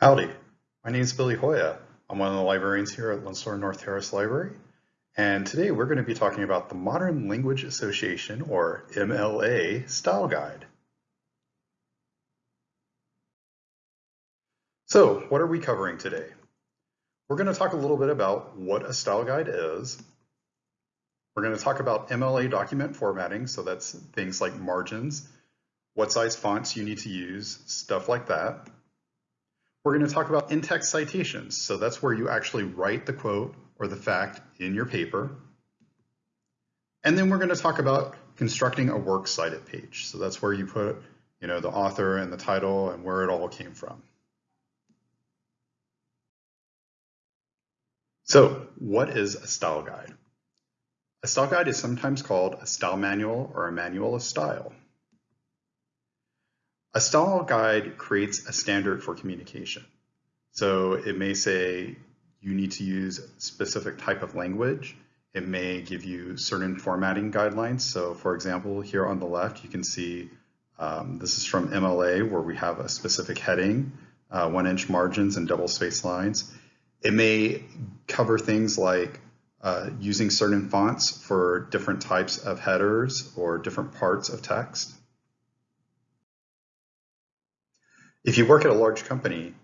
Howdy, my name is Billy Hoya. I'm one of the librarians here at Lone North Harris Library. And today we're going to be talking about the Modern Language Association, or MLA, Style Guide. So what are we covering today? We're going to talk a little bit about what a style guide is. We're going to talk about MLA document formatting, so that's things like margins, what size fonts you need to use, stuff like that. We're going to talk about in-text citations. So that's where you actually write the quote or the fact in your paper. And then we're going to talk about constructing a works cited page. So that's where you put you know, the author and the title and where it all came from. So what is a style guide? A style guide is sometimes called a style manual or a manual of style. A style guide creates a standard for communication. So it may say you need to use specific type of language. It may give you certain formatting guidelines. So for example, here on the left, you can see um, this is from MLA where we have a specific heading, uh, one inch margins and double space lines. It may cover things like uh, using certain fonts for different types of headers or different parts of text. If you work at a large company,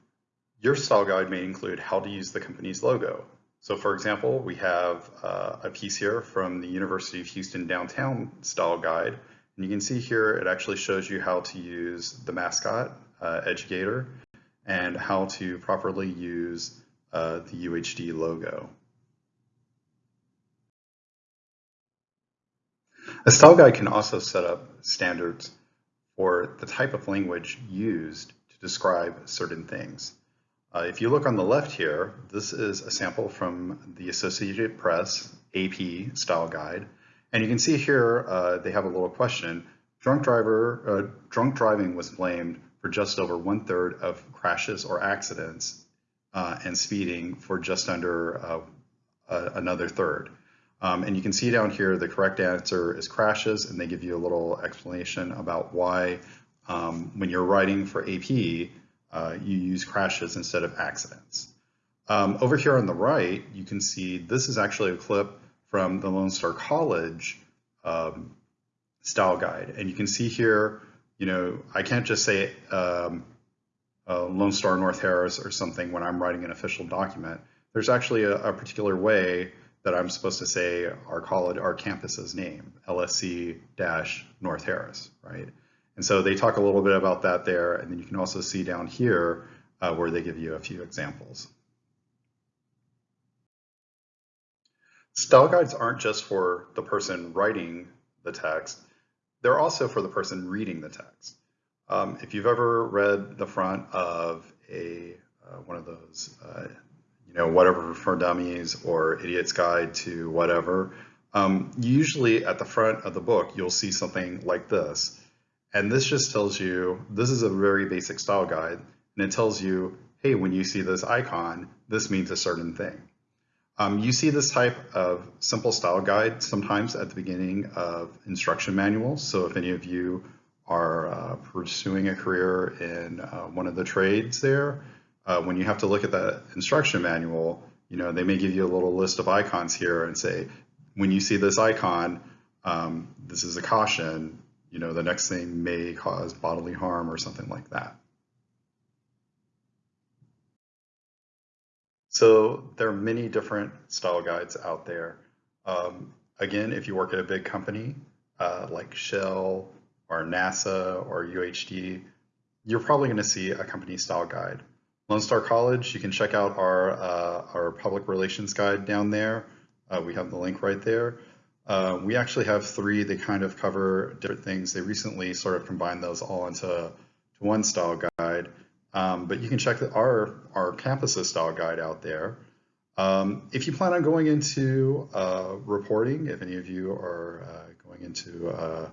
your style guide may include how to use the company's logo. So for example, we have uh, a piece here from the University of Houston Downtown Style Guide. And you can see here, it actually shows you how to use the mascot, uh, Educator, and how to properly use uh, the UHD logo. A style guide can also set up standards for the type of language used describe certain things. Uh, if you look on the left here, this is a sample from the Associated Press AP style guide. And you can see here, uh, they have a little question. Drunk driver, uh, drunk driving was blamed for just over one third of crashes or accidents uh, and speeding for just under uh, another third. Um, and you can see down here, the correct answer is crashes, and they give you a little explanation about why um, when you're writing for AP, uh, you use crashes instead of accidents. Um, over here on the right, you can see this is actually a clip from the Lone Star College um, style guide. And you can see here, you know, I can't just say um, uh, Lone Star North Harris or something when I'm writing an official document. There's actually a, a particular way that I'm supposed to say our college, our campus's name, LSC-North Harris, right? And so they talk a little bit about that there, and then you can also see down here uh, where they give you a few examples. Style guides aren't just for the person writing the text, they're also for the person reading the text. Um, if you've ever read the front of a uh, one of those, uh, you know, whatever for dummies or idiot's guide to whatever, um, usually at the front of the book, you'll see something like this. And this just tells you, this is a very basic style guide, and it tells you, hey, when you see this icon, this means a certain thing. Um, you see this type of simple style guide sometimes at the beginning of instruction manuals. So if any of you are uh, pursuing a career in uh, one of the trades there, uh, when you have to look at that instruction manual, you know, they may give you a little list of icons here and say, when you see this icon, um, this is a caution, you know, the next thing may cause bodily harm or something like that. So there are many different style guides out there. Um, again, if you work at a big company uh, like Shell or NASA or UHD, you're probably going to see a company style guide. Lone Star College, you can check out our, uh, our public relations guide down there. Uh, we have the link right there. Uh, we actually have three They kind of cover different things. They recently sort of combined those all into to one style guide. Um, but you can check the, our, our campus's style guide out there. Um, if you plan on going into uh, reporting, if any of you are uh, going into a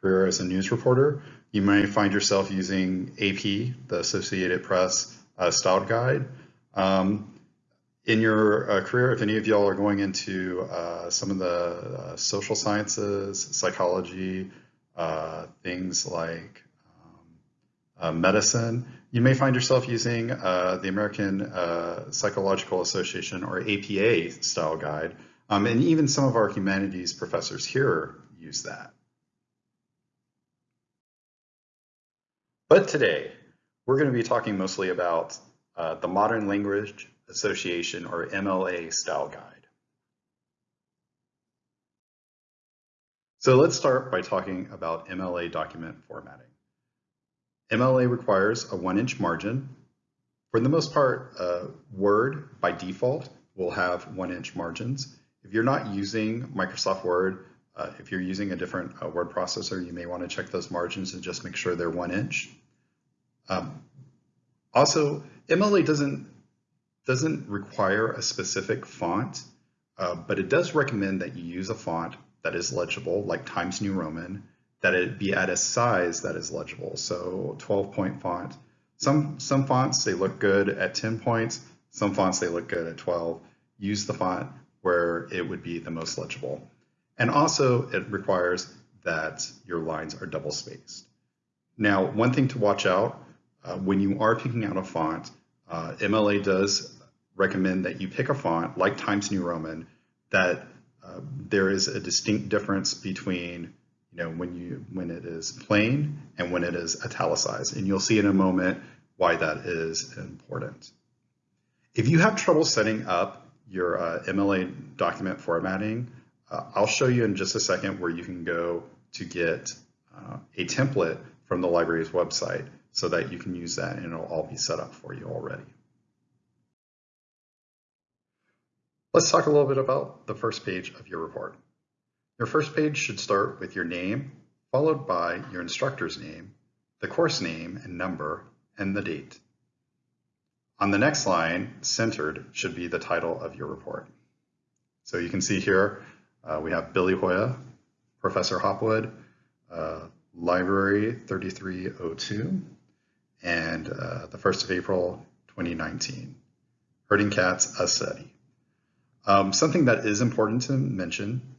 career as a news reporter, you may find yourself using AP, the Associated Press uh, style guide. Um, in your uh, career, if any of y'all are going into uh, some of the uh, social sciences, psychology, uh, things like uh, medicine, you may find yourself using uh, the American Psychological Association or APA style guide. Um, and even some of our humanities professors here use that. But today, we're going to be talking mostly about the Modern Language Association or MLA style guide. So let's start by talking about MLA document formatting. MLA requires a one inch margin. For the most part, uh, Word by default will have one inch margins. If you're not using Microsoft Word, uh, if you're using a different uh, word processor, you may want to check those margins and just make sure they're one inch. Um, also, MLA doesn't, doesn't require a specific font, uh, but it does recommend that you use a font that is legible, like Times New Roman, that it be at a size that is legible. So 12 point font. Some, some fonts, they look good at 10 points. Some fonts, they look good at 12. Use the font where it would be the most legible. And also it requires that your lines are double spaced. Now, one thing to watch out uh, when you are picking out a font, uh, MLA does recommend that you pick a font like Times New Roman that uh, there is a distinct difference between you know when you when it is plain and when it is italicized and you'll see in a moment why that is important. If you have trouble setting up your uh, MLA document formatting, uh, I'll show you in just a second where you can go to get uh, a template from the library's website so that you can use that and it'll all be set up for you already. Let's talk a little bit about the first page of your report. Your first page should start with your name, followed by your instructor's name, the course name and number, and the date. On the next line, centered, should be the title of your report. So you can see here, uh, we have Billy Hoya, Professor Hopwood, uh, Library 3302, and uh, the 1st of April, 2019. Herding Cats, a study. Um, something that is important to mention,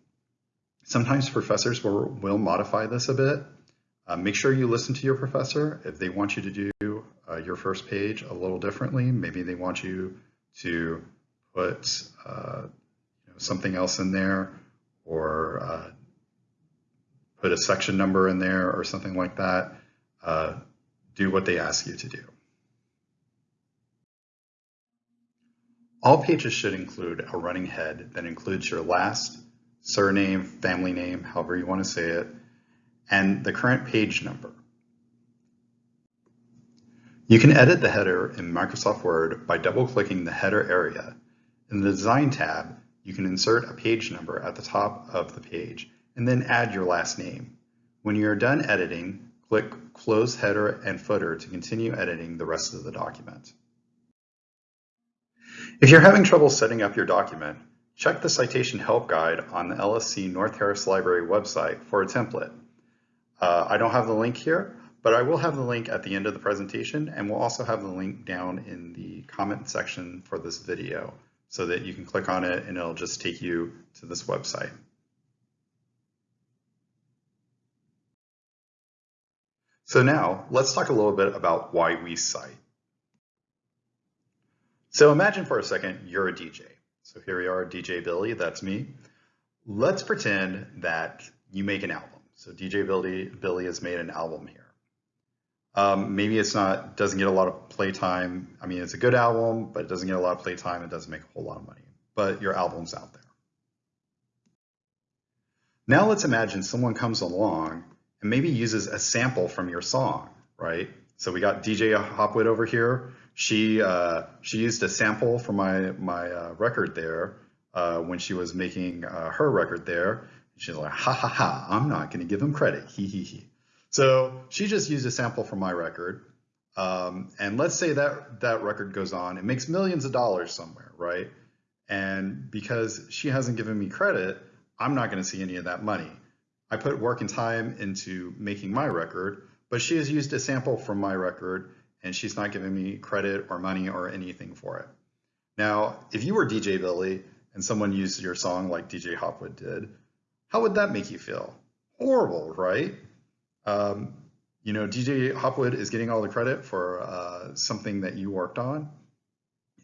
sometimes professors will, will modify this a bit. Uh, make sure you listen to your professor. If they want you to do uh, your first page a little differently, maybe they want you to put uh, you know, something else in there or uh, put a section number in there or something like that, uh, do what they ask you to do. All pages should include a running head that includes your last, surname, family name, however you want to say it, and the current page number. You can edit the header in Microsoft Word by double-clicking the header area. In the Design tab, you can insert a page number at the top of the page and then add your last name. When you are done editing, click Close Header and Footer to continue editing the rest of the document. If you're having trouble setting up your document, check the citation help guide on the LSC North Harris Library website for a template. Uh, I don't have the link here, but I will have the link at the end of the presentation and we'll also have the link down in the comment section for this video so that you can click on it and it'll just take you to this website. So now let's talk a little bit about why we cite. So imagine for a second you're a DJ. So here we are, DJ Billy, that's me. Let's pretend that you make an album. So DJ Billy, Billy has made an album here. Um, maybe it's not, doesn't get a lot of playtime. I mean, it's a good album, but it doesn't get a lot of playtime. It doesn't make a whole lot of money, but your album's out there. Now let's imagine someone comes along and maybe uses a sample from your song, right? So we got DJ Hopwood over here. She uh, she used a sample from my my uh, record there uh, when she was making uh, her record there. She's like, ha ha ha! I'm not going to give him credit. He he he. So she just used a sample from my record, um, and let's say that that record goes on, it makes millions of dollars somewhere, right? And because she hasn't given me credit, I'm not going to see any of that money. I put work and time into making my record, but she has used a sample from my record and she's not giving me credit or money or anything for it. Now, if you were DJ Billy and someone used your song like DJ Hopwood did, how would that make you feel? Horrible, right? Um, you know, DJ Hopwood is getting all the credit for uh, something that you worked on,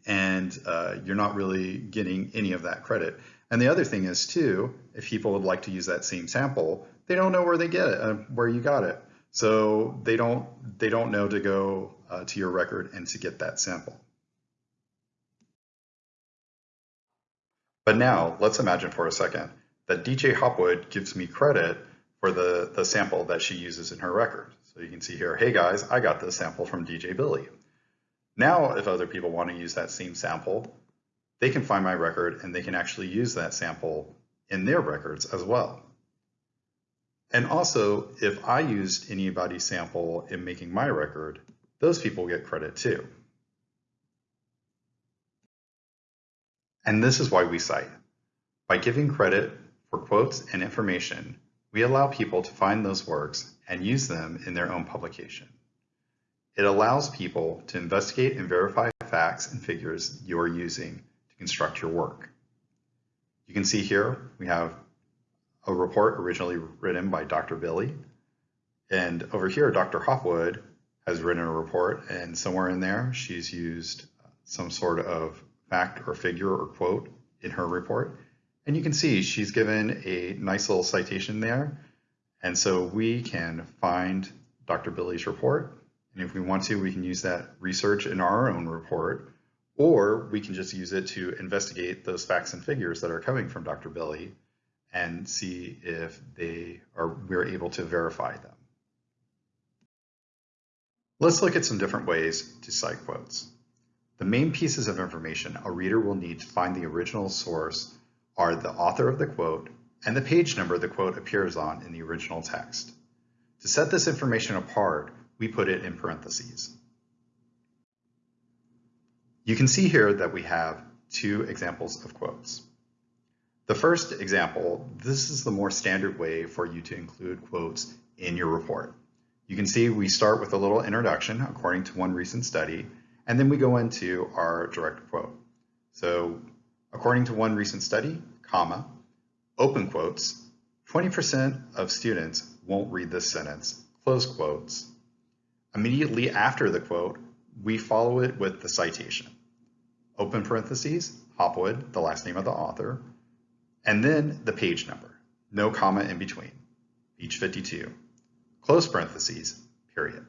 and uh, you're not really getting any of that credit. And the other thing is too, if people would like to use that same sample, they don't know where they get it, uh, where you got it. So they don't they don't know to go uh, to your record and to get that sample. But now let's imagine for a second that DJ Hopwood gives me credit for the, the sample that she uses in her record. So you can see here, hey guys, I got this sample from DJ Billy. Now, if other people want to use that same sample, they can find my record and they can actually use that sample in their records as well. And also, if I used anybody's sample in making my record, those people get credit too. And this is why we cite. By giving credit for quotes and information, we allow people to find those works and use them in their own publication. It allows people to investigate and verify facts and figures you're using to construct your work. You can see here we have a report originally written by Dr. Billy. And over here, Dr. Hopwood has written a report, and somewhere in there, she's used some sort of fact or figure or quote in her report. And you can see she's given a nice little citation there. And so we can find Dr. Billy's report. And if we want to, we can use that research in our own report, or we can just use it to investigate those facts and figures that are coming from Dr. Billy and see if they are we're able to verify them. Let's look at some different ways to cite quotes. The main pieces of information a reader will need to find the original source are the author of the quote and the page number the quote appears on in the original text. To set this information apart, we put it in parentheses. You can see here that we have two examples of quotes. The first example, this is the more standard way for you to include quotes in your report. You can see we start with a little introduction according to one recent study, and then we go into our direct quote. So according to one recent study, comma, open quotes, 20% of students won't read this sentence, close quotes. Immediately after the quote, we follow it with the citation. Open parentheses, Hopwood, the last name of the author, and then the page number, no comma in between, page 52, close parentheses, period.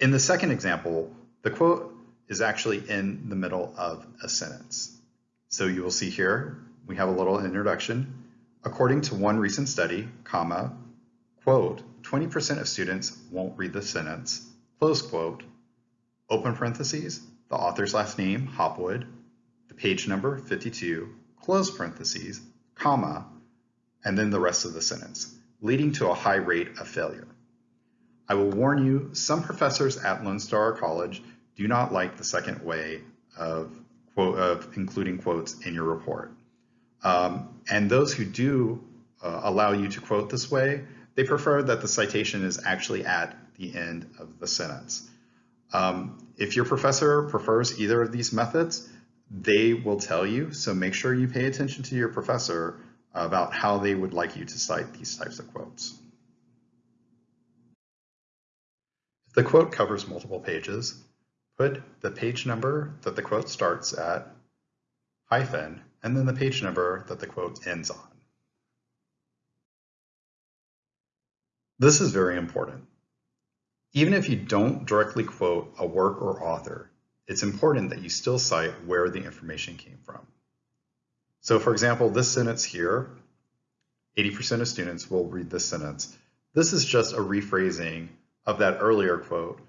In the second example, the quote is actually in the middle of a sentence. So you will see here, we have a little introduction. According to one recent study, comma, quote, 20% of students won't read the sentence, close quote, open parentheses, the author's last name, Hopwood, the page number, 52, close parentheses, comma, and then the rest of the sentence, leading to a high rate of failure. I will warn you, some professors at Lone Star College do not like the second way of, quote, of including quotes in your report. Um, and those who do uh, allow you to quote this way, they prefer that the citation is actually at the end of the sentence. Um, if your professor prefers either of these methods, they will tell you. So make sure you pay attention to your professor about how they would like you to cite these types of quotes. If the quote covers multiple pages, put the page number that the quote starts at, hyphen, and then the page number that the quote ends on. This is very important. Even if you don't directly quote a work or author, it's important that you still cite where the information came from. So for example, this sentence here, 80% of students will read this sentence. This is just a rephrasing of that earlier quote,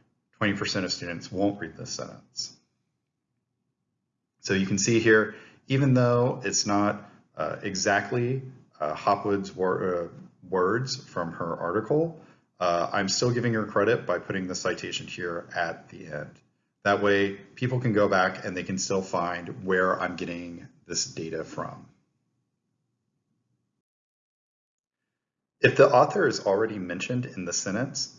20% of students won't read this sentence. So you can see here, even though it's not uh, exactly uh, Hopwood's wor uh, words from her article, uh, I'm still giving her credit by putting the citation here at the end. That way people can go back and they can still find where I'm getting this data from. If the author is already mentioned in the sentence,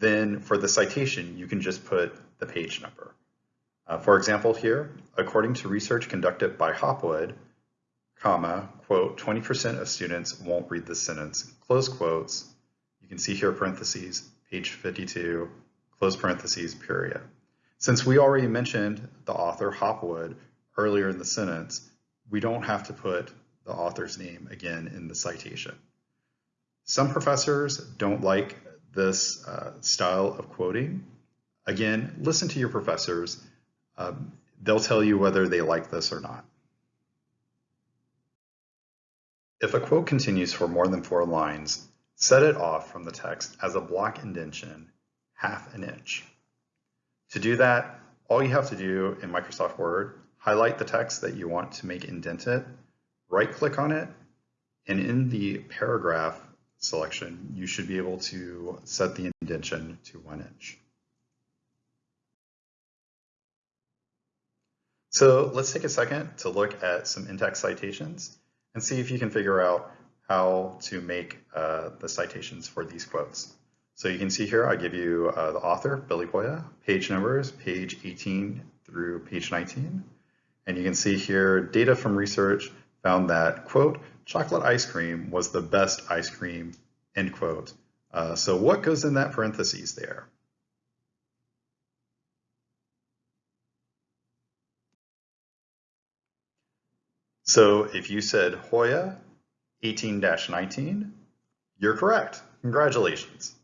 then for the citation, you can just put the page number. Uh, for example here, according to research conducted by Hopwood, comma, quote, 20% of students won't read this sentence, close quotes, You can see here parentheses, page 52, close parentheses, period. Since we already mentioned the author Hopwood earlier in the sentence, we don't have to put the author's name again in the citation. Some professors don't like this uh, style of quoting. Again, listen to your professors. Um, they'll tell you whether they like this or not. If a quote continues for more than four lines, set it off from the text as a block indentation half an inch. To do that, all you have to do in Microsoft Word, highlight the text that you want to make indented, right click on it, and in the paragraph selection, you should be able to set the indentation to one inch. So let's take a second to look at some in-text citations and see if you can figure out how to make uh, the citations for these quotes. So you can see here, I give you uh, the author, Billy Hoya, page numbers, page 18 through page 19. And you can see here, data from research found that, quote, chocolate ice cream was the best ice cream, end quote. Uh, so what goes in that parentheses there? So if you said Hoya 18-19, you're correct. Congratulations.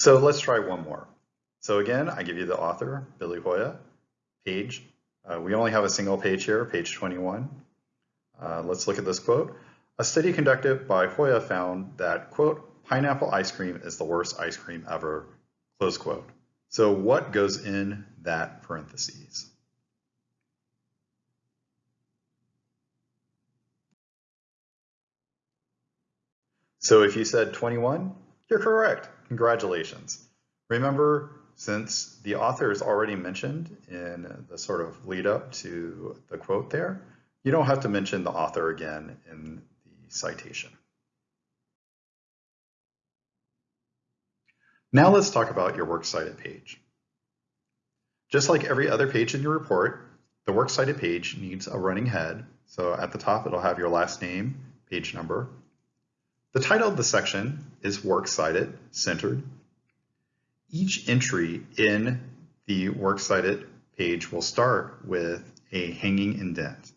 So let's try one more. So again, I give you the author, Billy Hoya, page. Uh, we only have a single page here, page 21. Uh, let's look at this quote. A study conducted by Hoya found that, quote, pineapple ice cream is the worst ice cream ever, close quote. So what goes in that parentheses? So if you said 21, you're correct. Congratulations. Remember, since the author is already mentioned in the sort of lead up to the quote there, you don't have to mention the author again in the citation. Now let's talk about your Works Cited page. Just like every other page in your report, the Works Cited page needs a running head. So at the top, it'll have your last name, page number, the title of the section is Works Cited Centered. Each entry in the Works Cited page will start with a hanging indent.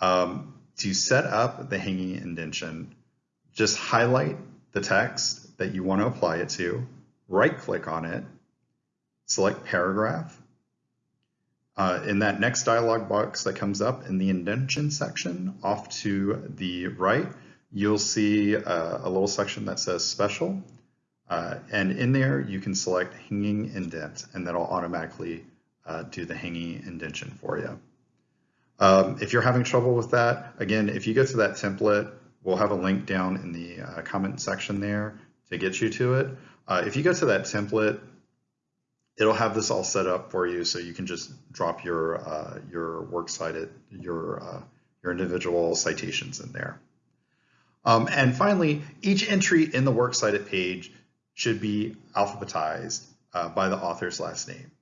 Um, to set up the hanging indentation, just highlight the text that you want to apply it to, right click on it, select paragraph. Uh, in that next dialog box that comes up in the indentation section off to the right, you'll see a, uh, a little section that says special. Uh, and in there, you can select hanging indent, and that'll automatically uh, do the hanging indentation for you. Um, if you're having trouble with that, again, if you go to that template, we'll have a link down in the uh, comment section there to get you to it. Uh, if you go to that template, it'll have this all set up for you so you can just drop your uh, your works cited, your, your individual citations in there. Um, and finally, each entry in the works cited page should be alphabetized uh, by the author's last name.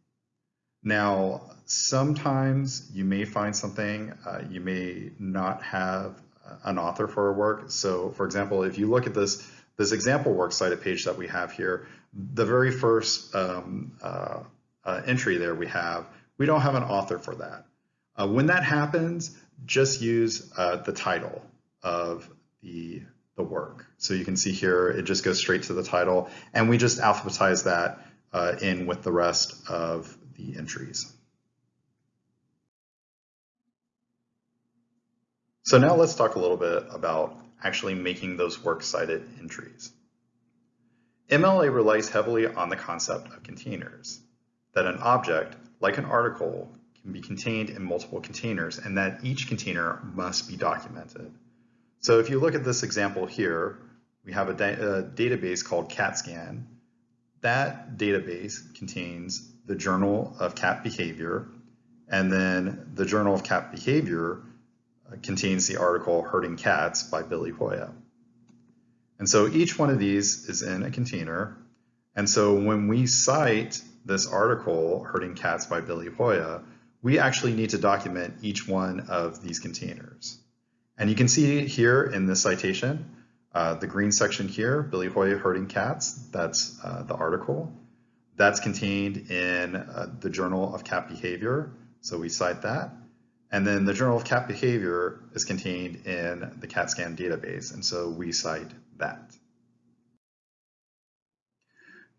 Now, sometimes you may find something, uh, you may not have an author for a work. So for example, if you look at this, this example works cited page that we have here, the very first um, uh, uh entry there we have, we don't have an author for that. Uh, when that happens, just use uh, the title of the, the work. So you can see here, it just goes straight to the title, and we just alphabetize that uh, in with the rest of the entries. So now let's talk a little bit about actually making those works cited entries. MLA relies heavily on the concept of containers, that an object, like an article, can be contained in multiple containers and that each container must be documented. So if you look at this example here, we have a, da a database called CATScan. That database contains the Journal of Cat Behavior, and then the Journal of Cat Behavior uh, contains the article Herding Cats by Billy Hoya. And so each one of these is in a container. And so when we cite this article, Herding Cats by Billy Hoya, we actually need to document each one of these containers. And you can see here in this citation Uh, the green section here, Billy Hoya herding cats, that's uh, the article. That's contained in uh, the Journal of Cat Behavior, so we cite that. And then the Journal of Cat Behavior is contained in the CATScan database, and so we cite that.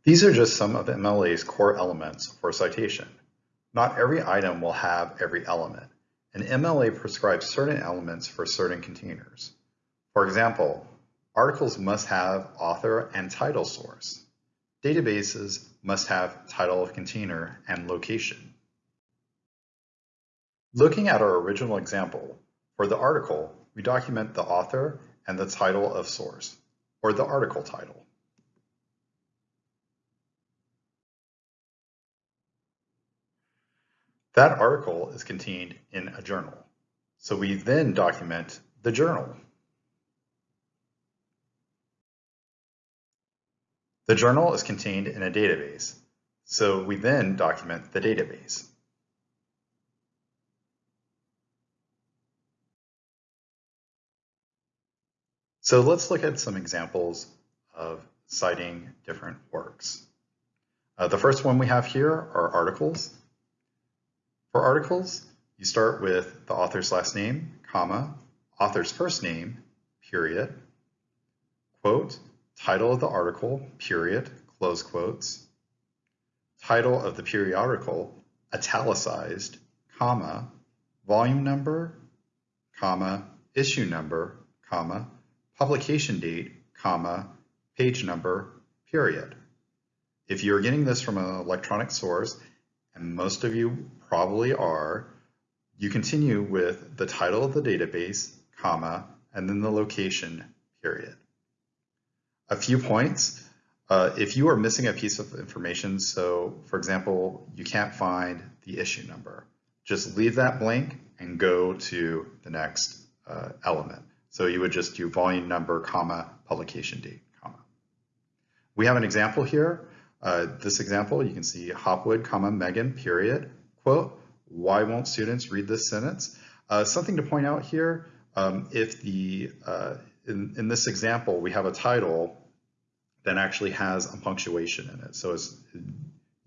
These are just some of MLA's core elements for citation. Not every item will have every element. An MLA prescribes certain elements for certain containers. For example, articles must have author and title source. Databases must have title of container and location. Looking at our original example, for the article, we document the author and the title of source, or the article title. That article is contained in a journal. So we then document the journal. The journal is contained in a database. So we then document the database. So let's look at some examples of citing different works. Uh, the first one we have here are articles. For articles, you start with the author's last name, comma, author's first name, period, quote, title of the article, period, close quotes, title of the periodical, italicized, comma, volume number, comma, issue number, comma, publication date, comma, page number, period. If you're getting this from an electronic source, and most of you probably are, you continue with the title of the database, comma, and then the location, period. A few points. Uh, if you are missing a piece of information, so for example, you can't find the issue number, just leave that blank and go to the next uh, element. So you would just do volume number, comma, publication date, comma. We have an example here. Uh, this example, you can see Hopwood, comma, Megan, period, quote, why won't students read this sentence? Uh, something to point out here, um, if the, uh, in, in this example, we have a title that actually has a punctuation in it. So it's,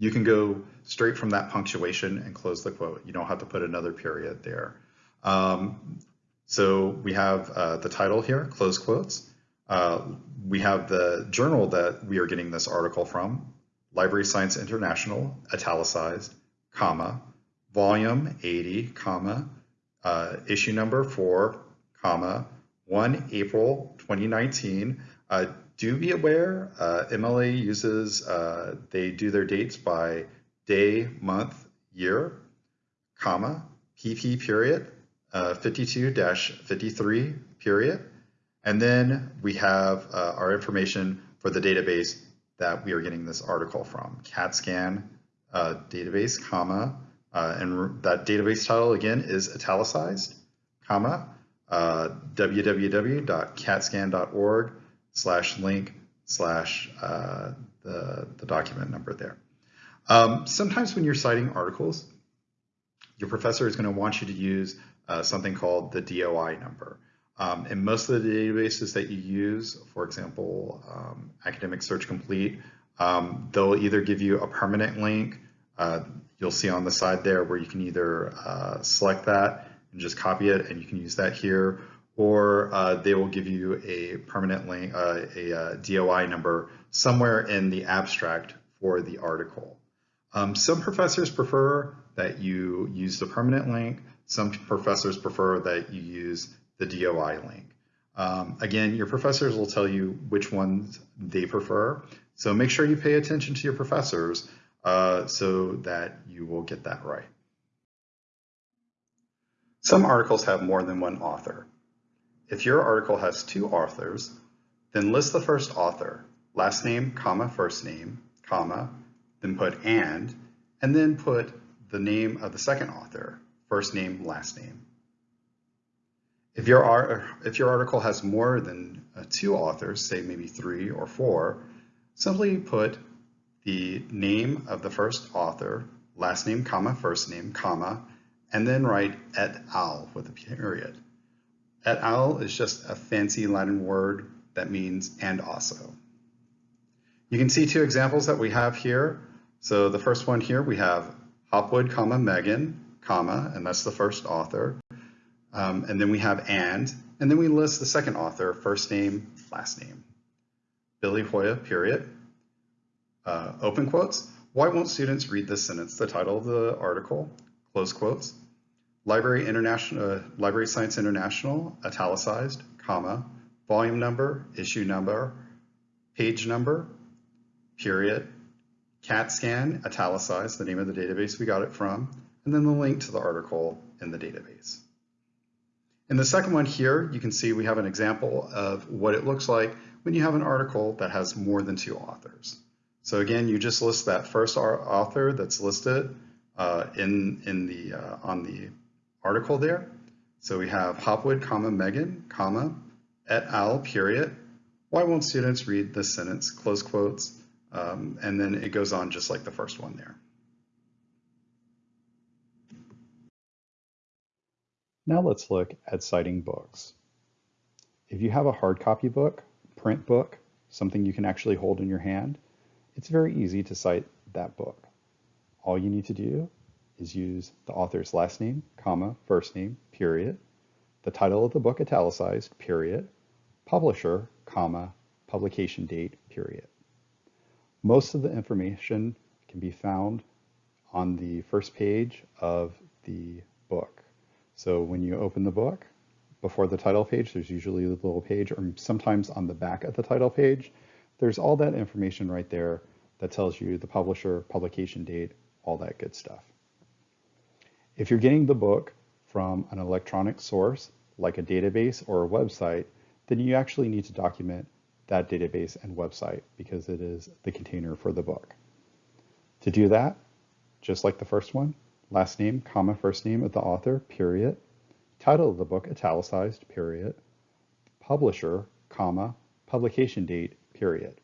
you can go straight from that punctuation and close the quote. You don't have to put another period there. Um, so we have uh, the title here, close quotes. Uh, we have the journal that we are getting this article from, Library Science International, italicized, comma, volume 80, comma, uh, issue number 4, comma, 1 April 2019. Uh, do be aware, uh, MLA uses, uh, they do their dates by day, month, year, comma, PP period, 52-53 uh, period. And then we have uh, our information for the database that we are getting this article from, CATScan database, comma, uh, and that database title again is italicized, comma, uh, www.catscan.org slash link slash uh, the, the document number there. Um, sometimes when you're citing articles, your professor is going to want you to use uh, something called the DOI number. Um, in most of the databases that you use, for example, um, Academic Search Complete, um, they'll either give you a permanent link uh, you'll see on the side there where you can either uh, select that and just copy it and you can use that here, or uh, they will give you a permanent link, uh, a, a, uh, DOI number somewhere in the abstract for the article. Um, some professors prefer that you use the permanent link. Some professors prefer that you use the DOI link. Um, again, your professors will tell you which ones they prefer. So make sure you pay attention to your professors uh, so that you will get that right. Some articles have more than one author. If your article has two authors, then list the first author, last name, comma, first name, comma, then put and, and then put the name of the second author, first name, last name. If your, if your article has more than uh, two authors, say maybe three or four, simply put the name of the first author, last name, comma, first name, comma, and then write et al with a period. Et al is just a fancy Latin word that means and also. You can see two examples that we have here. So the first one here, we have Hopwood, comma, Megan, comma, and that's the first author. Um, and then we have and, and then we list the second author, first name, last name. Billy Hoya, period. Uh, open quotes. Why won't students read this sentence? The title of the article, close quotes. Library International, uh, Library Science International, italicized, comma, volume number, issue number, page number, period, CATScan, italicized, the name of the database we got it from, and then the link to the article in the database. In the second one here, you can see we have an example of what it looks like when you have an article that has more than two authors. So again, you just list that first author that's listed uh, in, in the, uh, on the article there. So we have Hopwood, comma, Megan, comma, et al, period. Why won't students read this sentence, close quotes, um, and then it goes on just like the first one there. Now let's look at citing books. If you have a hard copy book, print book, something you can actually hold in your hand, it's very easy to cite that book. All you need to do is use the author's last name, comma, first name, period, the title of the book italicized, period, publisher, comma, publication date, period. Most of the information can be found on the first page of the book. So when you open the book, before the title page, there's usually a little page, or sometimes on the back of the title page, there's all that information right there that tells you the publisher, publication date, all that good stuff. If you're getting the book from an electronic source, like a database or a website, then you actually need to document that database and website because it is the container for the book. To do that, just like the first one, last name, comma, first name of the author, period, title of the book, italicized, period, publisher, comma, publication date, period.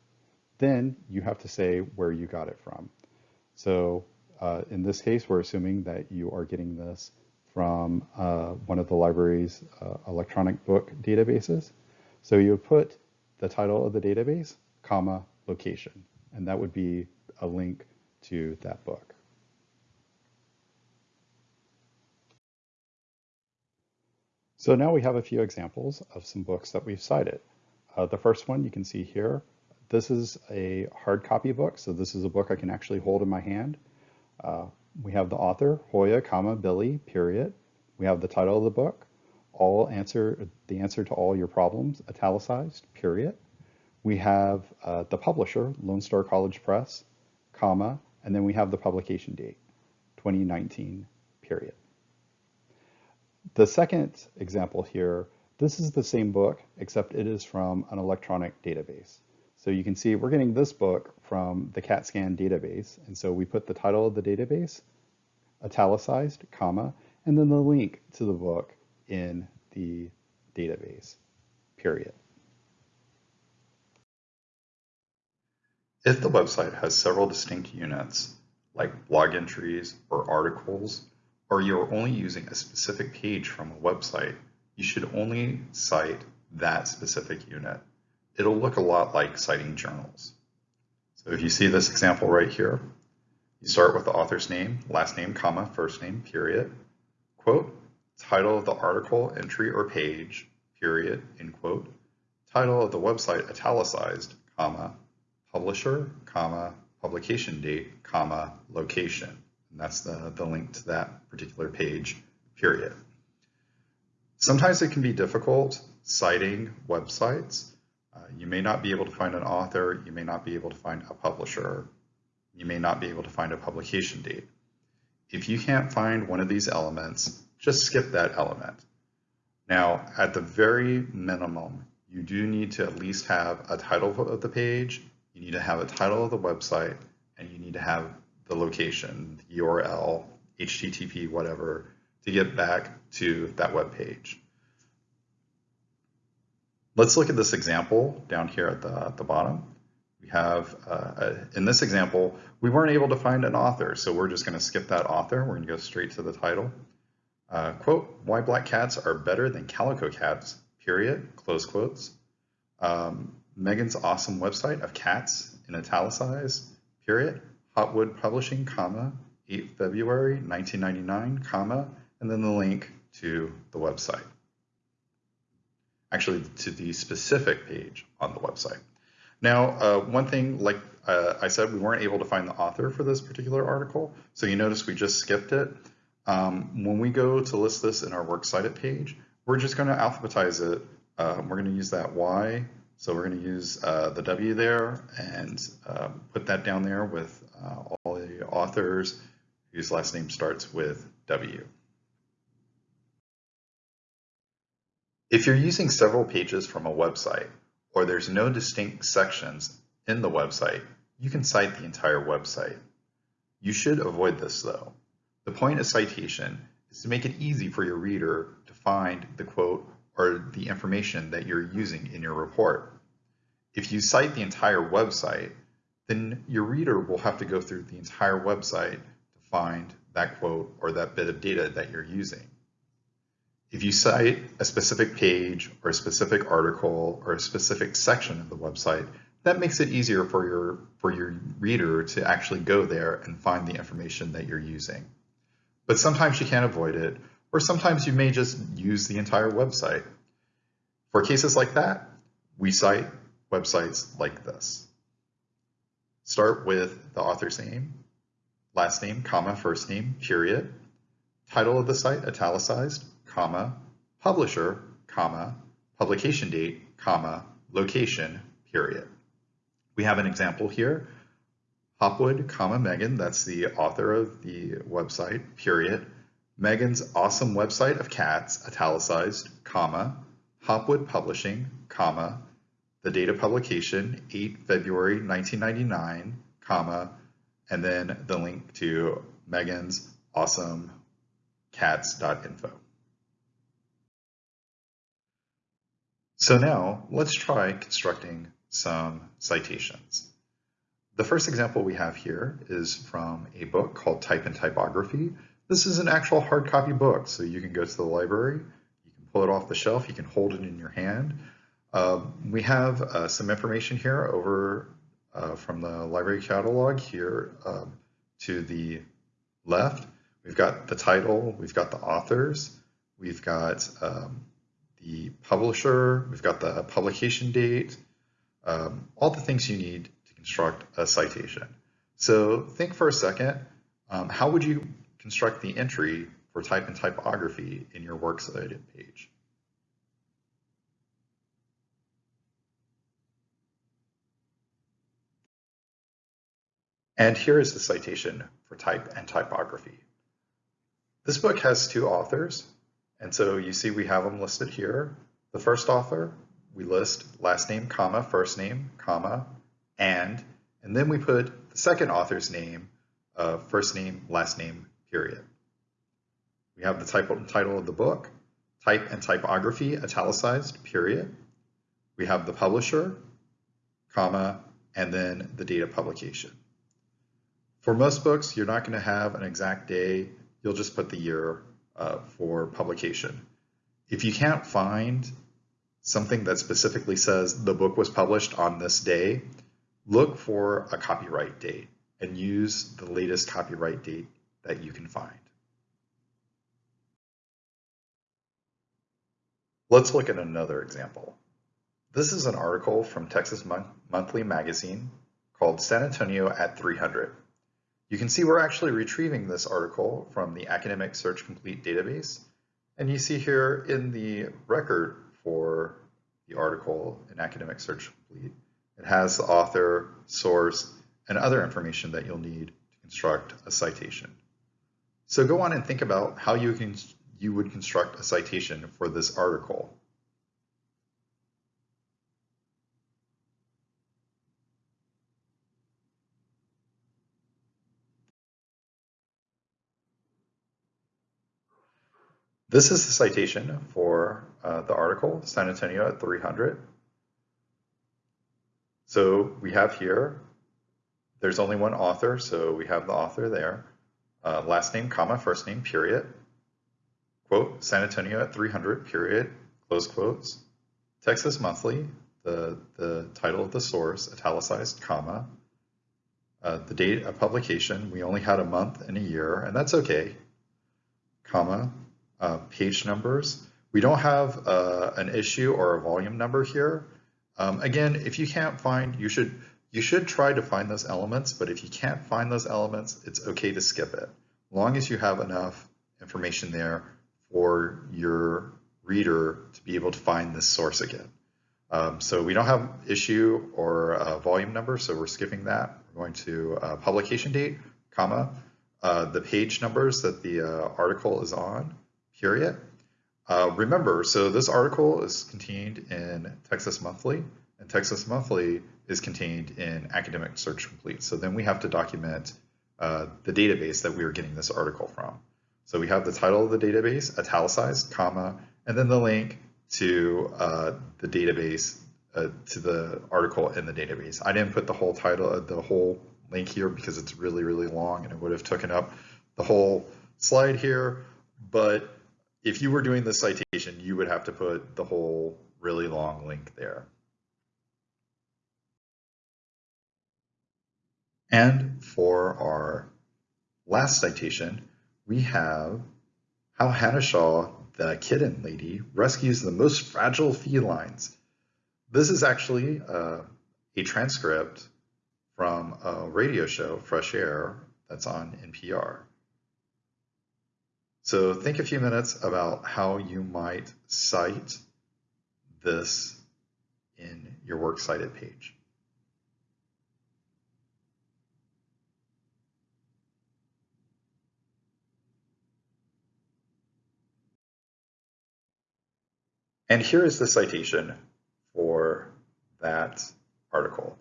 Then you have to say where you got it from. So uh, in this case, we're assuming that you are getting this from uh, one of the library's uh, electronic book databases. So you put the title of the database, comma, location. And that would be a link to that book. So now we have a few examples of some books that we've cited. Uh, the first one you can see here, this is a hard copy book. So this is a book I can actually hold in my hand. Uh, we have the author, Hoya, comma, Billy, period. We have the title of the book, all answer, the answer to all your problems, italicized, period. We have uh, the publisher, Lone Star College Press, comma, and then we have the publication date, 2019, period. The second example here, this is the same book, except it is from an electronic database. So you can see we're getting this book from the CATScan database. And so we put the title of the database, italicized, comma, and then the link to the book in the database, period. If the website has several distinct units, like blog entries or articles, or you're only using a specific page from a website, you should only cite that specific unit. It'll look a lot like citing journals. So if you see this example right here, you start with the author's name, last name, comma, first name, period, quote, title of the article, entry, or page, period, end quote, title of the website italicized, comma, publisher, comma, publication date, comma, location. And that's the, the link to that particular page, period. Sometimes it can be difficult citing websites. Uh, you may not be able to find an author, you may not be able to find a publisher, you may not be able to find a publication date. If you can't find one of these elements, just skip that element. Now, at the very minimum, you do need to at least have a title of the page, you need to have a title of the website, and you need to have the location, the URL, HTTP, whatever, to get back to that web page. Let's look at this example down here at the, at the bottom. We have, uh, in this example, we weren't able to find an author, so we're just going to skip that author. We're to go straight to the title. Uh, quote, why black cats are better than calico cats, period, close quotes. um, Megan's awesome website of cats in italicized, period, Hopwood Publishing, comma, 8 February 1999, comma, and then the link to the website. Actually, to the specific page on the website. Now, uh, one thing, like uh, I said, we weren't able to find the author for this particular article, so you notice we just skipped it. Um, when we go to list this in our Works Cited page, we're just going to alphabetize it. Um, we're going to use that Y, so we're going to use uh, the W there and um, put that down there with uh, all the authors whose last name starts with W. If you're using several pages from a website, or there's no distinct sections in the website, you can cite the entire website. You should avoid this though. The point of citation is to make it easy for your reader to find the quote or the information that you're using in your report. If you cite the entire website, then your reader will have to go through the entire website to find that quote or that bit of data that you're using. If you cite a specific page or a specific article or a specific section of the website, that makes it easier for your, for your reader to actually go there and find the information that you're using. But sometimes you can't avoid it, or sometimes you may just use the entire website. For cases like that, we cite websites like this. Start with the author's name, last name, comma, first name, period, title of the site, italicized, comma, publisher, comma, publication date, comma, location, period. We have an example here. Hopwood, comma, Megan, that's the author of the website, period. Megan's awesome website of cats, italicized, comma, Hopwood Publishing, comma, the date of publication, 8 February 1999, comma, and then the link to Megan's awesome cats.info. So now let's try constructing some citations. The first example we have here is from a book called Type and Typography. This is an actual hard copy book, so you can go to the library, you can pull it off the shelf, you can hold it in your hand. Um, we have uh, some information here over uh, from the library catalog here um, to the left. We've got the title, we've got the authors, we've got um, the publisher, we've got the publication date, um, all the things you need to construct a citation. So think for a second, um, how would you construct the entry for type and typography in your Works Cited page? And here is the citation for type and typography. This book has two authors, and so you see we have them listed here. The first author, we list last name, comma, first name, comma, and, and then we put the second author's name, uh, first name, last name, period. We have the type, title of the book, type and typography, italicized, period. We have the publisher, comma, and then the date of publication. For most books, you're not going to have an exact day. You'll just put the year uh, for publication. If you can't find something that specifically says the book was published on this day, look for a copyright date and use the latest copyright date that you can find. Let's look at another example. This is an article from Texas Mon Monthly Magazine called San Antonio at 300. You can see we're actually retrieving this article from the Academic Search Complete database. And you see here in the record for the article in Academic Search Complete, it has the author, source, and other information that you'll need to construct a citation. So go on and think about how you, can, you would construct a citation for this article. This is the citation for uh, the article, San Antonio at 300. So we have here, there's only one author, so we have the author there. Uh, last name, comma, first name, period. Quote, San Antonio at 300, period, close quotes. Texas Monthly, the, the title of the source, italicized, comma, uh, the date of publication, we only had a month and a year, and that's okay, comma, uh, page numbers. We don't have uh, an issue or a volume number here. Um, again, if you can't find, you should you should try to find those elements, but if you can't find those elements, it's okay to skip it. Long as you have enough information there for your reader to be able to find this source again. Um, so we don't have issue or volume number, so we're skipping that. We're going to uh, publication date, comma, uh, the page numbers that the uh, article is on, period. Uh, remember, so this article is contained in Texas Monthly, and Texas Monthly is contained in Academic Search Complete. So then we have to document uh, the database that we are getting this article from. So we have the title of the database, italicized, comma, and then the link to uh, the database, uh, to the article in the database. I didn't put the whole title, uh, the whole link here because it's really, really long and it would have taken up the whole slide here. But if you were doing the citation, you would have to put the whole really long link there. And for our last citation, we have how Hannah Shaw, the kitten lady, rescues the most fragile felines. This is actually uh, a transcript from a radio show, Fresh Air, that's on NPR. So think a few minutes about how you might cite this in your works cited page. And here is the citation for that article.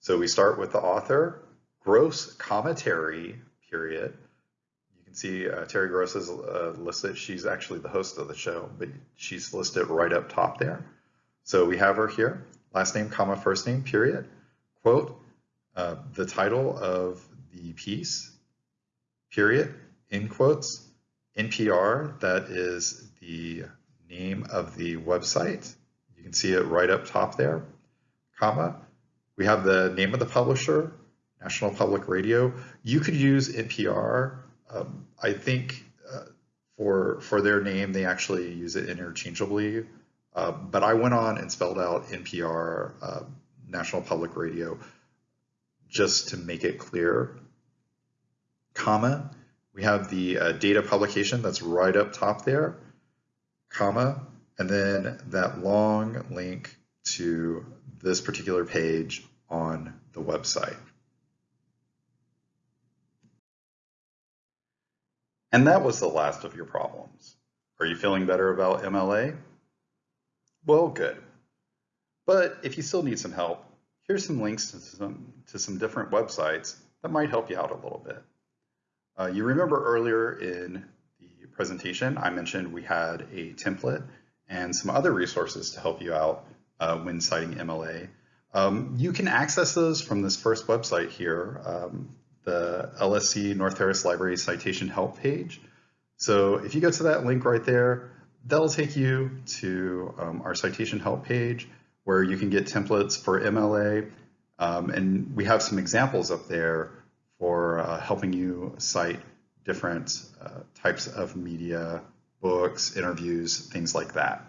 So we start with the author, Gross comma, Terry, period. You can see uh, Terry Gross is uh, listed. She's actually the host of the show, but she's listed right up top there. So we have her here, last name, comma, first name, period. Quote, uh, the title of the piece, period, in quotes, NPR, that is the name of the website. You can see it right up top there, comma. We have the name of the publisher, National Public Radio. You could use NPR. Um, I think uh, for for their name, they actually use it interchangeably. Uh, but I went on and spelled out NPR, uh, National Public Radio, just to make it clear. Comma. We have the uh, data publication that's right up top there comma, and then that long link to this particular page on the website. And that was the last of your problems. Are you feeling better about MLA? Well, good. But if you still need some help, here's some links to some, to some different websites that might help you out a little bit. Uh, you remember earlier in presentation, I mentioned we had a template and some other resources to help you out uh, when citing MLA. Um, you can access those from this first website here, um, the LSC North Harris Library Citation Help page. So if you go to that link right there, that'll take you to um, our citation help page where you can get templates for MLA. Um, and we have some examples up there for uh, helping you cite different uh, types of media, books, interviews, things like that.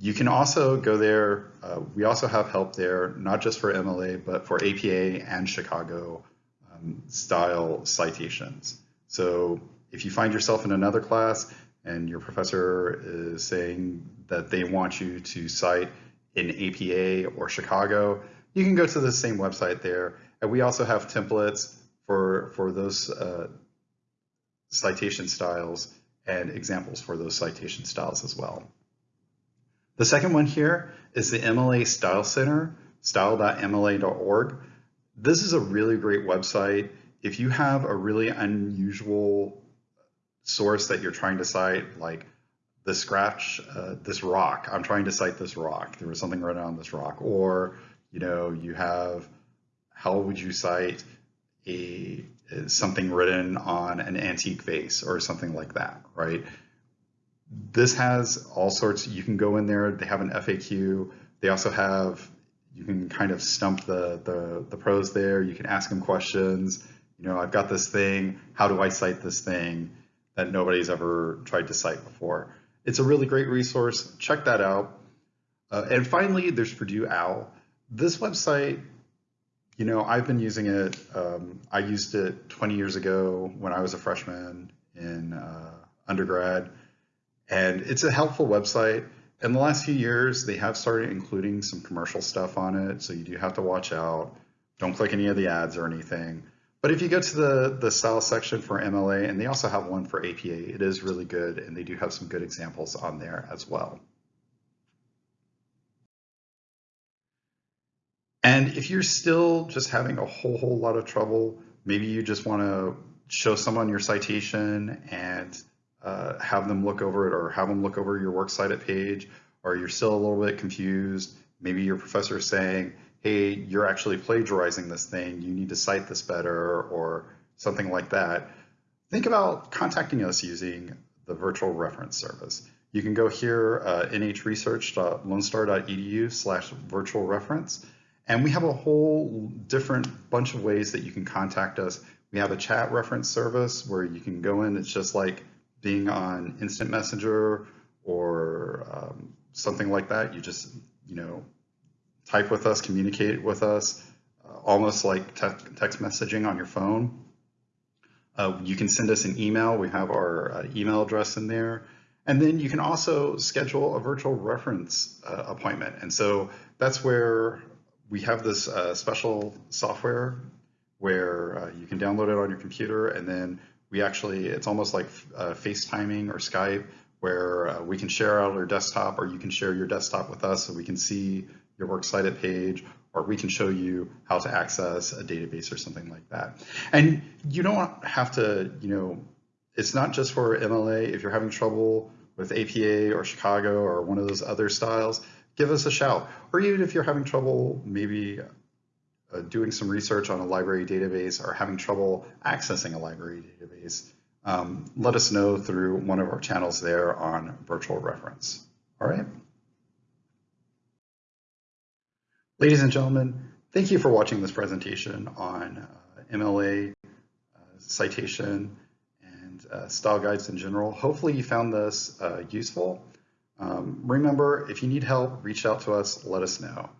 You can also go there. Uh, we also have help there, not just for MLA, but for APA and Chicago um, style citations. So if you find yourself in another class and your professor is saying that they want you to cite in APA or Chicago, you can go to the same website there. And we also have templates for, for those uh, citation styles and examples for those citation styles as well. The second one here is the MLA Style Center, style.mla.org. This is a really great website. If you have a really unusual source that you're trying to cite, like the scratch, uh, this rock, I'm trying to cite this rock. There was something written on this rock. Or, you know, you have, how would you cite a something written on an antique vase or something like that, right? This has all sorts, you can go in there, they have an FAQ, They also have, you can kind of stump the, the, the pros there. You can ask them questions. You know, I've got this thing. How do I cite this thing that nobody's ever tried to cite before? It's a really great resource. Check that out. Uh, and finally, there's Purdue OWL. This website, you know, I've been using it. Um, I used it 20 years ago when I was a freshman in uh, undergrad, and it's a helpful website. In the last few years, they have started including some commercial stuff on it, so you do have to watch out. Don't click any of the ads or anything. But if you go to the, the style section for MLA, and they also have one for APA, it is really good, and they do have some good examples on there as well. And if you're still just having a whole, whole lot of trouble, maybe you just want to show someone your citation and uh, have them look over it or have them look over your works cited page, or you're still a little bit confused. Maybe your professor is saying, hey, you're actually plagiarizing this thing, you need to cite this better, or something like that. Think about contacting us using the virtual reference service. You can go here, uh, nhresearch.lonestar.edu slash virtual reference, and we have a whole different bunch of ways that you can contact us. We have a chat reference service where you can go in. It's just like being on Instant Messenger or um, something like that. You just, you know, type with us, communicate with us, uh, almost like te text messaging on your phone. Uh, you can send us an email. We have our uh, email address in there. And then you can also schedule a virtual reference uh, appointment. And so that's where we have this uh, special software where uh, you can download it on your computer and then we actually, it's almost like uh, FaceTiming or Skype where uh, we can share out our desktop or you can share your desktop with us so we can see your works cited page or we can show you how to access a database or something like that. And you don't have to, you know, it's not just for MLA. If you're having trouble with APA or Chicago or one of those other styles, give us a shout. Or even if you're having trouble maybe uh, doing some research on a library database or having trouble accessing a library database, um, let us know through one of our channels there on virtual reference. All right. Ladies and gentlemen, thank you for watching this presentation on uh, MLA uh, citation and uh, style guides in general. Hopefully you found this uh, useful. Um, remember, if you need help, reach out to us, let us know.